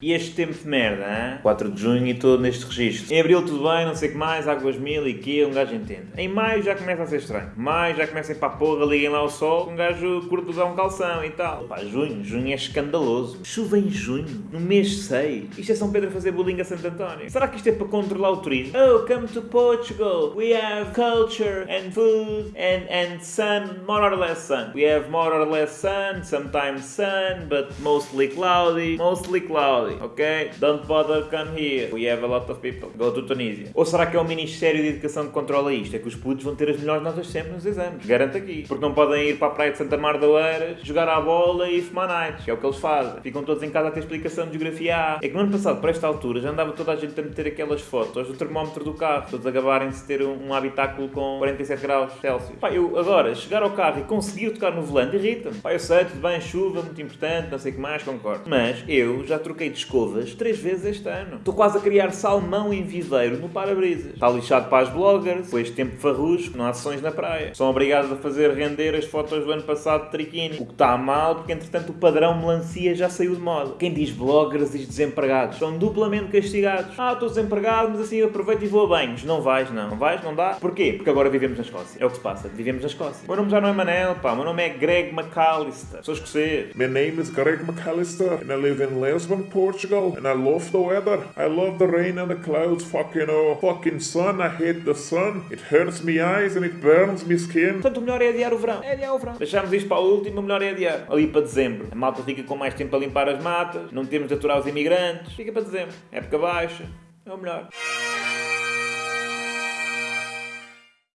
E este tempo de merda, hein? 4 de junho e todo neste registro. Em abril tudo bem, não sei o que mais, águas mil e que um gajo entende. Em maio já começa a ser estranho. Maio já começa a ir para a porra, liguem lá o sol, um gajo curto usar um calção e tal. Pá, junho, junho é escandaloso. Chuva em junho, no mês 6. Isto é São Pedro a fazer bullying a Santo António. Será que isto é para controlar o turismo? Oh, come to Portugal. We have culture and food and, and sun, more or less sun. We have more or less sun, sometimes sun, but mostly cloudy, mostly cloudy ok? Don't bother come here. We have a lot of people. Go to Tunisia. Ou será que é o Ministério de Educação que controla isto? É que os putos vão ter as melhores notas sempre nos exames. Garanto aqui. Porque não podem ir para a praia de Santa Mar da Oeiras, jogar à bola e fumar nights, que é o que eles fazem. Ficam todos em casa a ter explicação de geografia A. É que no ano passado, para esta altura, já andava toda a gente a meter aquelas fotos do termómetro do carro, todos a gabarem-se ter um, habitáculo com 47 graus Celsius. Pá, eu agora, chegar ao carro e conseguir tocar no volante irrita-me. Pá, eu sei, tudo bem, chuva, muito importante, não sei o que mais, concordo. Mas eu já troquei de escova três vezes este ano. Estou quase a criar salmão em viveiro no para-brisas. Está lixado para as bloggers, com este tempo farrusco, não há sessões na praia. São obrigados a fazer render as fotos do ano passado de triquini. O que está mal, porque entretanto o padrão melancia já saiu de moda. Quem diz bloggers diz desempregados. São duplamente castigados. Ah, estou desempregado, mas assim aproveito e vou a banhos. Não vais, não. Não vais, não dá. Porquê? Porque agora vivemos na Escócia. É o que se passa. Vivemos na Escócia. O meu nome já não é Manel, pá. O meu nome é Greg McAllister. Sou escocês. My name is Greg McAllister and I live in Lisbon, Portugal. And I love the weather. I love the rain and the clouds. Fucking oh, fucking sun. I hate the sun. It hurts me eyes and it burns me skin. Portanto, o melhor é adiar o verão. É adiar o verão. Deixamos isto para o último, o melhor é adiar. Ali para dezembro. A malta fica com mais tempo a limpar as matas. Não temos de aturar os imigrantes. Fica para dezembro. Época baixa. É o melhor.